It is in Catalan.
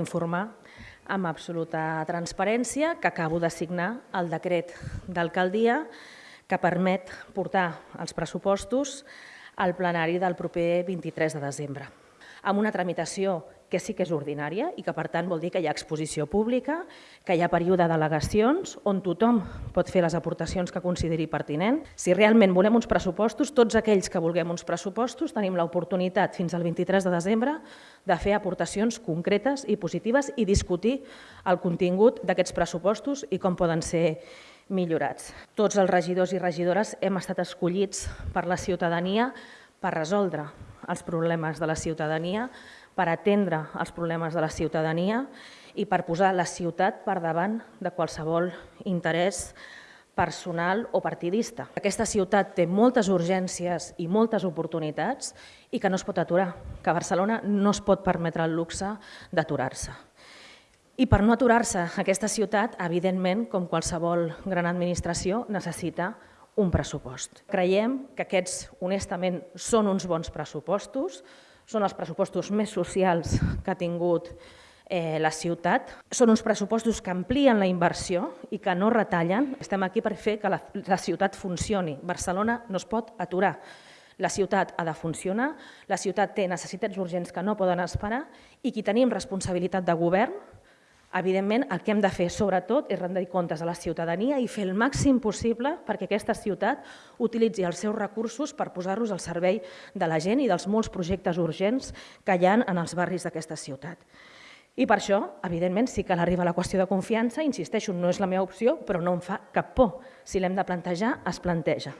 Informar amb absoluta transparència que acabo de signar el decret d'alcaldia que permet portar els pressupostos al plenari del proper 23 de desembre, amb una tramitació que sí que és ordinària i que, per tant, vol dir que hi ha exposició pública, que hi ha període d'al·legacions on tothom pot fer les aportacions que consideri pertinent. Si realment volem uns pressupostos, tots aquells que vulguem uns pressupostos tenim l'oportunitat fins al 23 de desembre de fer aportacions concretes i positives i discutir el contingut d'aquests pressupostos i com poden ser millorats. Tots els regidors i regidores hem estat escollits per la ciutadania per resoldre els problemes de la ciutadania, per atendre els problemes de la ciutadania i per posar la ciutat per davant de qualsevol interès personal o partidista. Aquesta ciutat té moltes urgències i moltes oportunitats i que no es pot aturar, que Barcelona no es pot permetre el luxe d'aturar-se. I per no aturar-se aquesta ciutat, evidentment, com qualsevol gran administració, necessita un pressupost. Creiem que aquests, honestament, són uns bons pressupostos, són els pressupostos més socials que ha tingut eh, la ciutat. Són uns pressupostos que amplien la inversió i que no retallen. Estem aquí per fer que la, la ciutat funcioni. Barcelona no es pot aturar. La ciutat ha de funcionar, la ciutat té necessitats urgents que no poden esperar i qui tenim responsabilitat de govern Evidentment, el que hem de fer, sobretot, és rendir comptes a la ciutadania i fer el màxim possible perquè aquesta ciutat utilitzi els seus recursos per posar-los al servei de la gent i dels molts projectes urgents que hi ha en els barris d'aquesta ciutat. I per això, evidentment, sí que l'arriba la qüestió de confiança, insisteixo, no és la meva opció, però no em fa cap por. Si l'hem de plantejar, es planteja.